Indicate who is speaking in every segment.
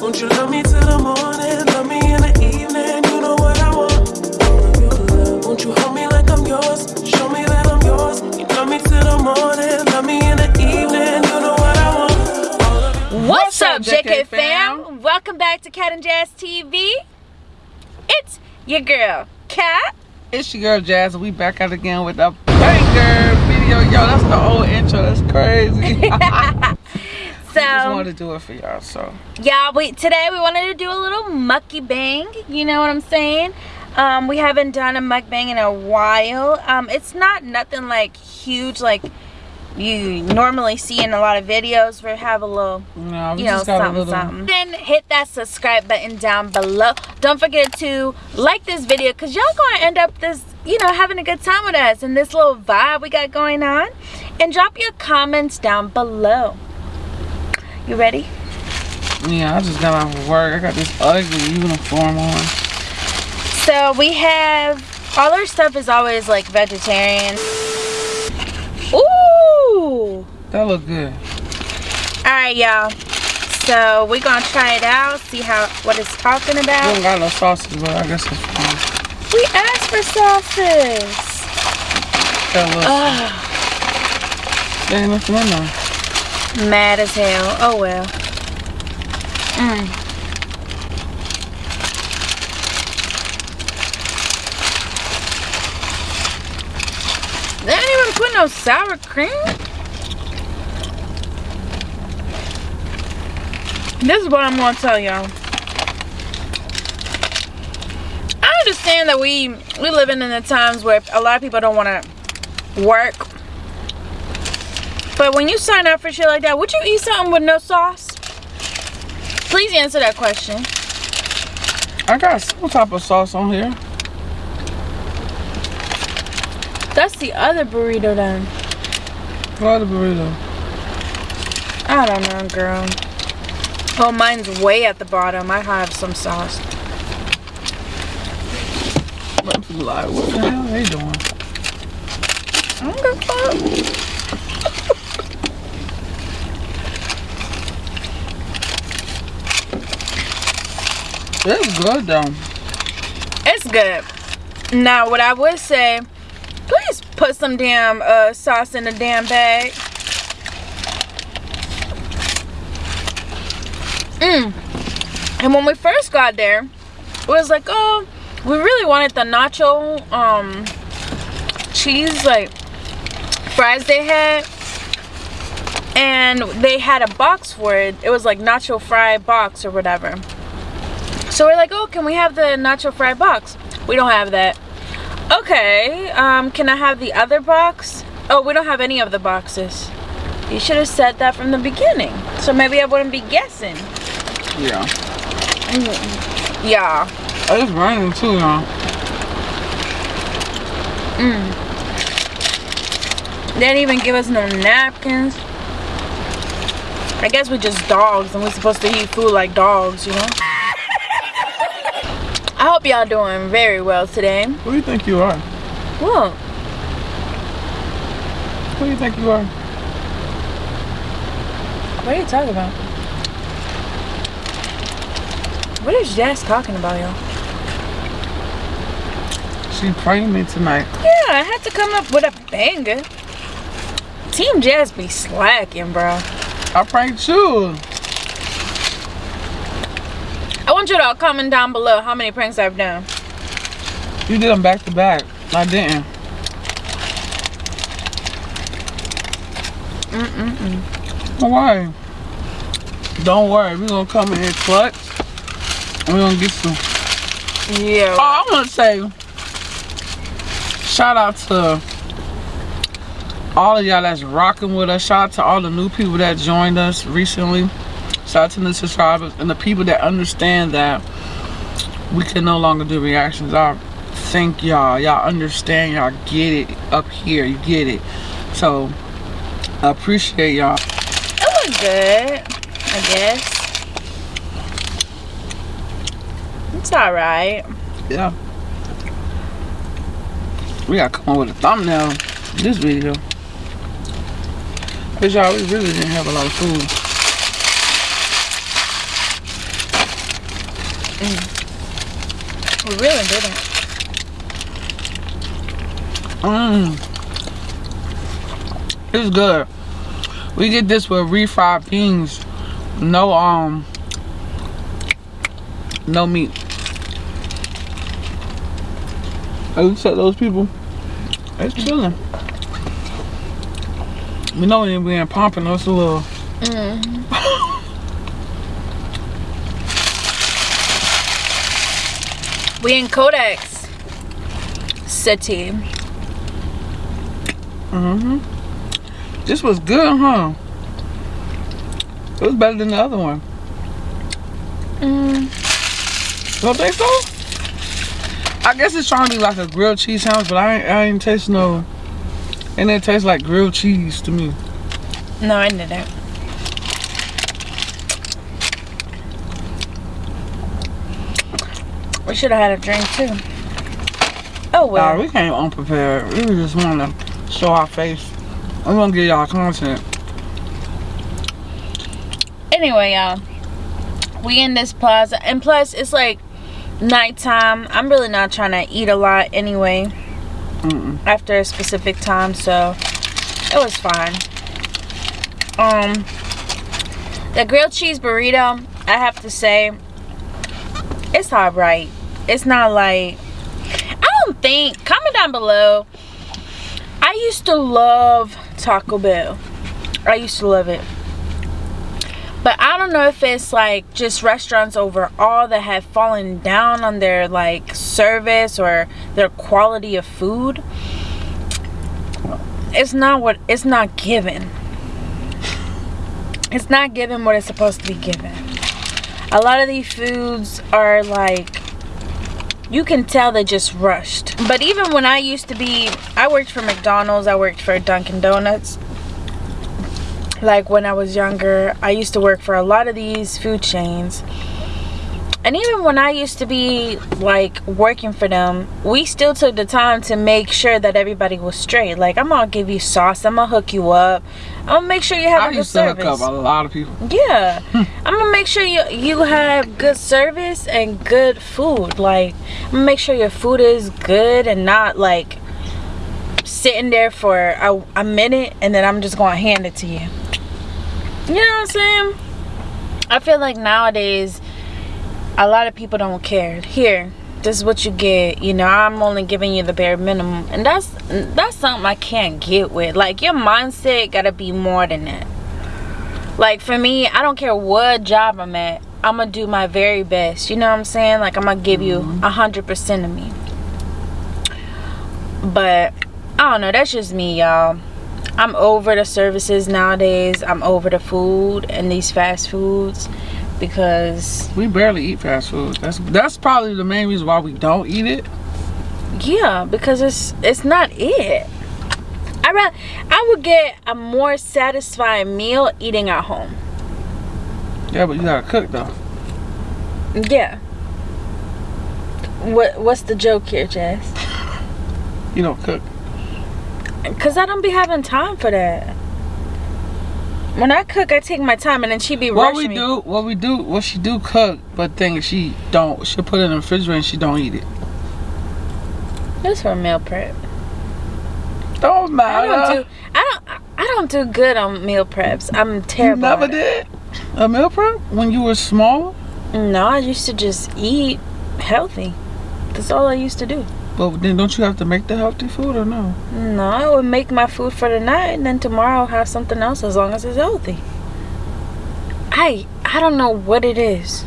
Speaker 1: Won't you love me till the morning? Love me in the evening. You know what I want. All of your love. Won't you hold me like I'm yours? Show me that I'm yours. You love me till the morning. Love me in the evening. You know what I want. All
Speaker 2: What's, up, JK, fam? Welcome back to Cat and Jazz TV. It's your girl, Cat.
Speaker 3: It's your girl Jazz, we back out again with a banger video. Yo, that's the old intro. That's crazy. I just
Speaker 2: So,
Speaker 3: wanted to do it for y'all. So
Speaker 2: yeah, we today we wanted to do a little mucky bang. You know what I'm saying? Um, we haven't done a mukbang in a while. Um, it's not nothing like huge like you normally see in a lot of videos. We have a little
Speaker 3: no, we
Speaker 2: you know,
Speaker 3: just
Speaker 2: something,
Speaker 3: little.
Speaker 2: something. Then hit that subscribe button down below. Don't forget to like this video because y'all gonna end up this, you know, having a good time with us and this little vibe we got going on. And drop your comments down below. You ready?
Speaker 3: Yeah, I just got off of work. I got this ugly uniform on.
Speaker 2: So we have all our stuff is always like vegetarian. Ooh!
Speaker 3: That look good.
Speaker 2: Alright y'all. So we're gonna try it out, see how what it's talking
Speaker 3: We
Speaker 2: about.
Speaker 3: don't got no sausage, but I guess it's fine.
Speaker 2: We asked for sauces.
Speaker 3: That looks. There ain't nothing in there.
Speaker 2: Mad as hell. Oh well. Mm. They didn't even put no sour cream. This is what I'm gonna tell y'all. I understand that we we living in the times where a lot of people don't want to work but when you sign up for shit like that, would you eat something with no sauce? Please answer that question.
Speaker 3: I got some type of sauce on here.
Speaker 2: That's the other burrito then.
Speaker 3: What the burrito?
Speaker 2: I don't know, girl. Oh, mine's way at the bottom. I have some sauce.
Speaker 3: Let people like, what the hell are they doing?
Speaker 2: I don't give a fuck.
Speaker 3: It's good though.
Speaker 2: It's good. Now, what I would say, please put some damn uh, sauce in the damn bag. Mmm. And when we first got there, it was like, oh, we really wanted the nacho um, cheese, like, fries they had. And they had a box for it. It was like nacho fry box or whatever. So we're like, oh, can we have the nacho fry box? We don't have that. Okay, um, can I have the other box? Oh, we don't have any of the boxes. You should have said that from the beginning. So maybe I wouldn't be guessing.
Speaker 3: Yeah.
Speaker 2: Yeah.
Speaker 3: It's raining too, y'all.
Speaker 2: They didn't even give us no napkins. I guess we're just dogs and we're supposed to eat food like dogs, you know? I hope y'all doing very well today.
Speaker 3: Who do you think you are?
Speaker 2: Well,
Speaker 3: Who do you think you are?
Speaker 2: what are you talking about? What is Jazz talking about, y'all?
Speaker 3: She praying me tonight.
Speaker 2: Yeah, I had to come up with a banger. Team Jazz be slacking, bro.
Speaker 3: I pranked you.
Speaker 2: I want you to all comment down below how many pranks I've done.
Speaker 3: You did them back to back. I didn't.
Speaker 2: Mm-mm-mm.
Speaker 3: Why? Don't worry, we're gonna come in here clutch. And we're gonna get some.
Speaker 2: Yeah.
Speaker 3: Oh, I wanna say shout out to all of y'all that's rocking with us. Shout out to all the new people that joined us recently. Shout out to the subscribers and the people that understand that we can no longer do reactions. I thank y'all. Y'all understand. Y'all get it up here. You get it. So I appreciate y'all.
Speaker 2: It was good, I guess. It's alright.
Speaker 3: Yeah. We gotta come up with a thumbnail this video. Cause y'all, we really didn't have a lot of food. Mm.
Speaker 2: We really didn't.
Speaker 3: Mmm. It's good. We get this with refried beans. No um no meat. I looked at those people. It's chilling. We know we we ain't pumping us a little. Mm.
Speaker 2: We in Codex City.
Speaker 3: Mm-hmm. This was good, huh? It was better than the other one.
Speaker 2: Mm,
Speaker 3: Don't think so? I guess it's trying to be like a grilled cheese sandwich, but I ain't, I ain't taste no. And it tastes like grilled cheese to me.
Speaker 2: no, I didn't. We should have had a drink too. Oh well.
Speaker 3: Nah, we came unprepared. We just wanted to show our face. I'm gonna give y'all content.
Speaker 2: anyway, y'all, we in this plaza, and plus it's like nighttime. I'm really not trying to eat a lot anyway
Speaker 3: Mm-mm.
Speaker 2: after a specific time, so it was fine. Um, the grilled cheese burrito, I have to say, it's all right. It's not like I don't think. Comment down below. I used to love Taco Bell. I used to love it. But I don't know if it's like just restaurants overall that have fallen down on their like service or their quality of food. It's not what it's not given. It's not given what it's supposed to be given. A lot of these foods are like you can tell they just rushed. But even when I used to be I worked for McDonald's, I worked for Dunkin' Donuts like when I was younger, I used to work for a lot of these food chains. And even when I used to be like working for them, we still took the time to make sure that everybody was straight. Like I'm gonna give you sauce, I'm gonna hook you up, I'm gonna make sure you have
Speaker 3: I
Speaker 2: a good service.
Speaker 3: I used to hook up a lot of people.
Speaker 2: Yeah, hmm. I'm gonna make sure you you have good service and good food. Like I'm gonna make sure your food is good and not like sitting there for a, a minute and then I'm just gonna hand it to you. You know what I'm saying? I feel like nowadays a lot of people don't care. Here, this is what you get. You know, I'm only giving you the bare minimum, and that's that's something I can't get with. Like your mindset gotta be more than that. Like for me, I don't care what job I'm at. I'm gonna do my very best. You know what I'm saying? Like I'm gonna give you mm-hmm. a hundred percent of me. But I don't know. That's just me, y'all. I'm over the services nowadays. I'm over the food and these fast foods because
Speaker 3: We barely eat fast food. That's that's probably the main reason why we don't eat it.
Speaker 2: yeah, because it's it's not it. I ra- I would get a more satisfying meal eating at home.
Speaker 3: Yeah, but you gotta cook though.
Speaker 2: Yeah. What what's the joke here, Jess?
Speaker 3: You don't cook.
Speaker 2: Cause I don't be having time for that. When I cook, I take my time, and then she be
Speaker 3: What
Speaker 2: rushing
Speaker 3: we
Speaker 2: me.
Speaker 3: do, what we do, what she do cook, but thing is she don't. She put it in the refrigerator and she don't eat it.
Speaker 2: This for meal prep.
Speaker 3: Don't
Speaker 2: I
Speaker 3: matter.
Speaker 2: don't do. I don't. I don't do good on meal preps. I'm
Speaker 3: you
Speaker 2: terrible.
Speaker 3: never
Speaker 2: at it.
Speaker 3: did a meal prep when you were small.
Speaker 2: No, I used to just eat healthy. That's all I used to do.
Speaker 3: But then don't you have to make the healthy food or no?
Speaker 2: No, I would make my food for the night, and then tomorrow I'll have something else as long as it's healthy. I I don't know what it is.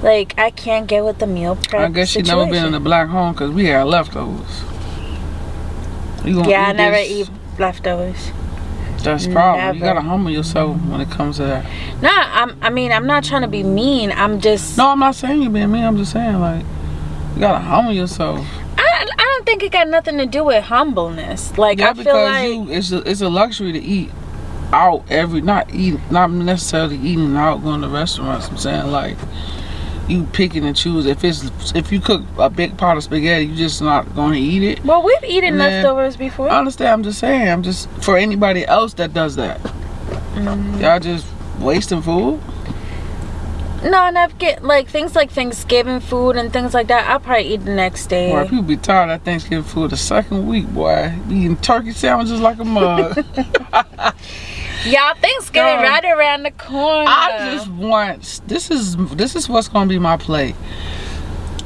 Speaker 2: Like I can't get with the meal prep.
Speaker 3: I guess she never been in a black home because we had leftovers. You
Speaker 2: Yeah, I never
Speaker 3: this?
Speaker 2: eat leftovers.
Speaker 3: That's problem. You gotta humble yourself when it comes to that.
Speaker 2: Nah, I'm. I mean, I'm not trying to be mean. I'm just.
Speaker 3: No, I'm not saying you're being mean. I'm just saying like you gotta humble yourself.
Speaker 2: I, I don't think it got nothing to do with humbleness. Like
Speaker 3: Yeah,
Speaker 2: I feel
Speaker 3: because
Speaker 2: like
Speaker 3: you it's a, it's a luxury to eat out every not eat not necessarily eating out going to restaurants. I'm saying like you picking and choose. If it's if you cook a big pot of spaghetti, you just not gonna eat it.
Speaker 2: well, we've eaten
Speaker 3: Man,
Speaker 2: leftovers before.
Speaker 3: I understand. I'm just saying. I'm just for anybody else that does that.
Speaker 2: Mm.
Speaker 3: Y'all just wasting food.
Speaker 2: No, not get like things like Thanksgiving food and things like that. I'll probably eat the next day.
Speaker 3: Boy, people be tired of Thanksgiving food the second week, boy. Be eating turkey sandwiches like a mug.
Speaker 2: Y'all, Thanksgiving
Speaker 3: Girl,
Speaker 2: right around the corner.
Speaker 3: I just want this is this is what's gonna be my plate.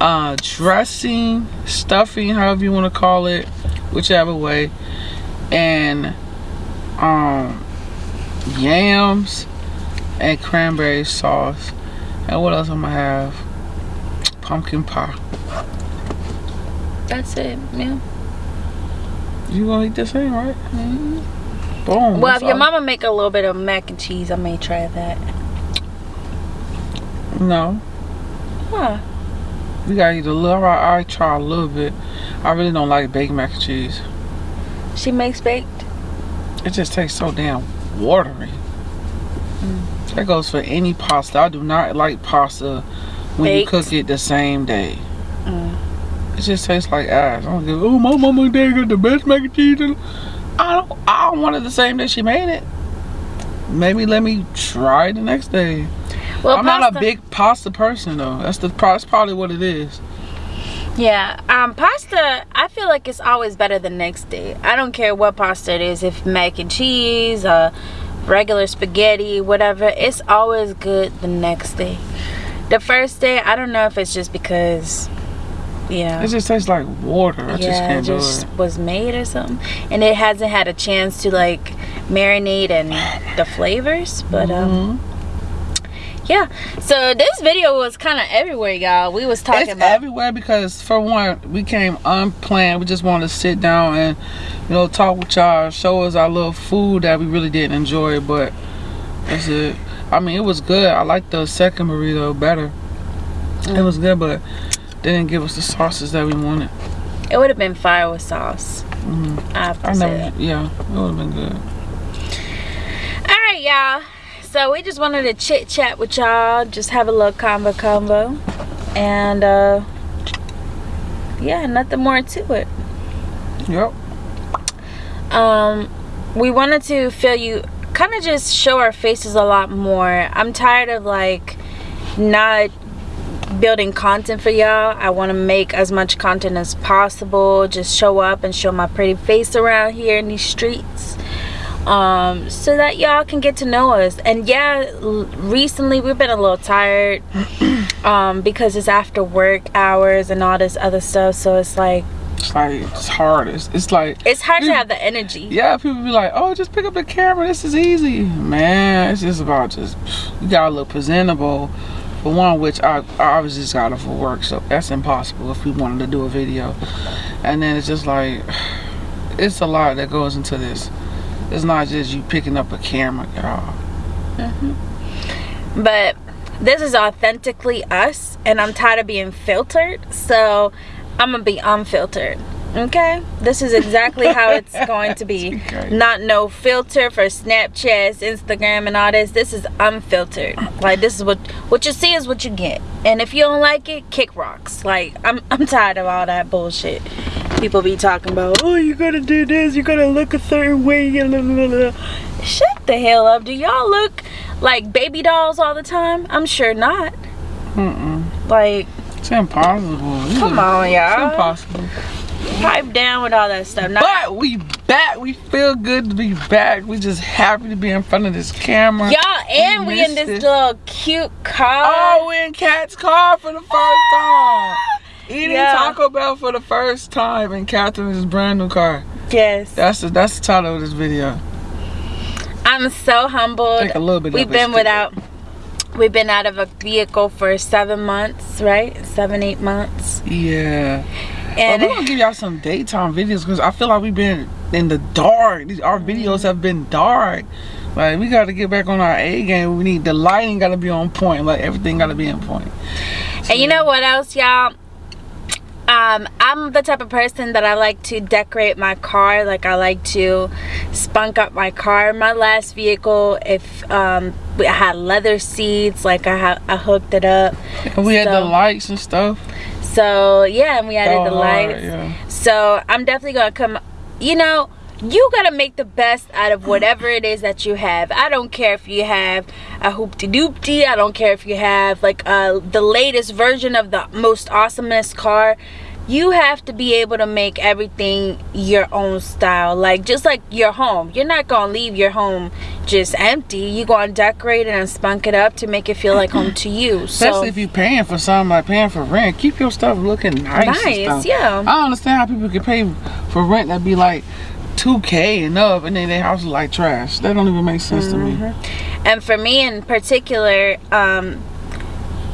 Speaker 3: Uh dressing, stuffing, however you wanna call it, whichever way. And um yams and cranberry sauce. And what else I'm gonna have? Pumpkin pie.
Speaker 2: That's it, yeah.
Speaker 3: You gonna eat the same, right?
Speaker 2: Mhm.
Speaker 3: Boom.
Speaker 2: Well, if your mama make a little bit of mac and cheese, I may try that.
Speaker 3: No.
Speaker 2: Huh.
Speaker 3: We gotta eat a little. I, I try a little bit. I really don't like baked mac and cheese.
Speaker 2: She makes baked.
Speaker 3: It just tastes so damn watery. That goes for any pasta. I do not like pasta when
Speaker 2: Baked?
Speaker 3: you cook it the same day.
Speaker 2: Mm.
Speaker 3: It just tastes like ass. I don't give. Oh, my mama and dad got the best mac and cheese. in-" I don't. I don't want it the same day she made it. Maybe let me try it the next day.
Speaker 2: Well,
Speaker 3: I'm not a big pasta person though. That's the. That's probably what it is.
Speaker 2: Yeah, um, pasta. I feel like it's always better the next day. I don't care what pasta it is, if mac and cheese, uh, regular spaghetti, whatever. It's always good the next day. The first day, I don't know if it's just because, yeah
Speaker 3: It just tastes like water. I just
Speaker 2: yeah,
Speaker 3: can't
Speaker 2: it just
Speaker 3: it.
Speaker 2: was made or something, and it hasn't had a chance to like marinate and the flavors. But um,
Speaker 3: Mhm.
Speaker 2: Yeah. So this video was kind of everywhere, y'all. We was talking
Speaker 3: it's
Speaker 2: about
Speaker 3: everywhere because for one, we came unplanned. We just wanted to sit down and you know talk with y'all, show us our little food that we really didn't enjoy. But that's it. I mean, it was good. I like the second burrito better. It was good, but they didn't give us the sauces that we wanted.
Speaker 2: it would have been fire with sauce.
Speaker 3: Mhm.
Speaker 2: I have to
Speaker 3: I never. Yeah, it would have been good.
Speaker 2: All right, y'all. So we just wanted to chit chat with y'all, just have a little combo combo, and uh, yeah, nothing more to it.
Speaker 3: Yep.
Speaker 2: um we wanted to feel you kind of just show our faces a lot more i'm tired of like not building content for y'all i want to make as much content as possible just show up and show my pretty face around here in these streets um so that y'all can get to know us and yeah recently we've been a little tired um because it's after work hours and all this other stuff so it's like
Speaker 3: It's like it's hard. It's, it's like
Speaker 2: it's hard to have the energy
Speaker 3: yeah, people be like, oh, just pick up the camera. This is easy, man. It's just about just you gotta look presentable. For one, which I, I obviously just got it for work, so that's impossible if we wanted to do a video. And then it's just like it's a lot that goes into this. It's not just you picking up a camera, y'all. Mm-hmm.
Speaker 2: but this is authentically us and i'm tired of being filtered so i'm gonna be unfiltered okay? This is exactly how it's going to be. Not no filter for snapchat instagram and all this. This is unfiltered. Like this is what what you see is what you get. And if you don't like it kick rocks. Like i'm, I'm tired of all that bullshit. People be talking about oh you gotta do this. You gotta look a certain way. Blah, blah, blah, blah." shut the hell up. Do y'all look like baby dolls all the time? I'm sure not.
Speaker 3: Mm-mm.
Speaker 2: like
Speaker 3: It's impossible.
Speaker 2: Come on, y'all.
Speaker 3: It's impossible.
Speaker 2: Pipe down with all that stuff Not-
Speaker 3: But we back. We feel good to be back. We just happy to be in front of this camera.
Speaker 2: y'all and we in this
Speaker 3: it.
Speaker 2: little cute car
Speaker 3: Oh, we in Cat's car for the first ah! time. Eating
Speaker 2: Yeah.
Speaker 3: Taco Bell for the first time in Catherine's brand new car.
Speaker 2: yes
Speaker 3: That's the that's the title of this video.
Speaker 2: i'm so humbled
Speaker 3: Take a little bit.
Speaker 2: we've been without we've been out of a vehicle for seven months right seven eight months.
Speaker 3: Yeah.
Speaker 2: And
Speaker 3: but we're gonna give y'all some daytime videos because I feel like we've been in the dark. These our videos have been dark. Like we gotta get back on our A game. We need the lighting gotta be on point. Like everything gotta be on point.
Speaker 2: And you know what else, y'all? Um, I'm the type of person that I like to decorate my car. Like I like to spunk up my car. My last vehicle, if um, I had leather seats, like I ha- I hooked it up.
Speaker 3: And we had the lights and stuff.
Speaker 2: So yeah, and we added the
Speaker 3: hard,
Speaker 2: lights.
Speaker 3: yeah.
Speaker 2: So I'm definitely gonna come. You know, you gotta make the best out of whatever it is that you have. I don't care if you have a hoopty doopty. I don't care if you have like uh, the latest version of the most awesomest car. You have to be able to make everything your own style. Like just like your home. You're not gonna leave your home just empty. You're gonna decorate it and spunk it up to make it feel like home to you. So
Speaker 3: Especially if you're paying for something like paying for rent. Keep your stuff looking nice. and
Speaker 2: Nice, yeah.
Speaker 3: I don't understand how people can pay for rent that'd be like 2K and up and then their house is like trash. That don't even make sense to me.
Speaker 2: and for me in particular um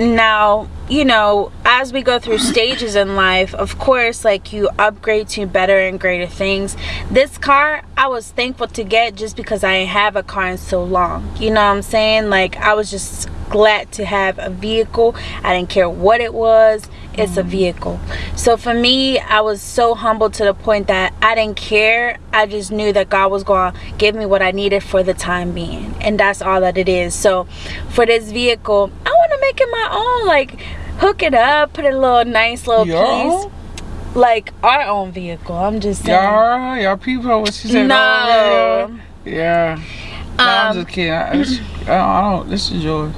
Speaker 2: now you know as we go through stages in life of course like you upgrade to better and greater things. This car i was thankful to get just because i didn't have a car in so long. You know what i'm saying? Like i was just glad to have a vehicle. I didn't care what it was. It's a mm. vehicle. So for me i was so humble to the point that i didn't care. I just knew that god was going to give me what i needed for the time being. And that's all that it is. So for this vehicle i want to make it my own like hook it up put a little nice little piece like our own vehicle i'm just saying
Speaker 3: Y'all, y'all people, what she said?
Speaker 2: No.
Speaker 3: Yeah. yeah. No, I'm
Speaker 2: Um,
Speaker 3: just kidding. I, I don't. This is yours.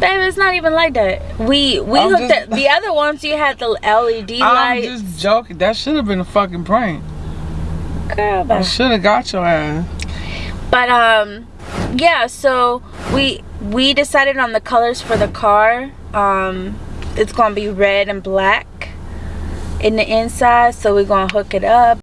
Speaker 2: babe it's not even like that we we
Speaker 3: I'm
Speaker 2: hooked
Speaker 3: just-
Speaker 2: at the other ones you had the led
Speaker 3: I'm
Speaker 2: lights
Speaker 3: just joking. That should have been a fucking prank.
Speaker 2: Girl,
Speaker 3: I should have got your ass.
Speaker 2: but um yeah so we we decided on the colors for the car. Um it's gonna be red and black in the inside so we're gonna hook it up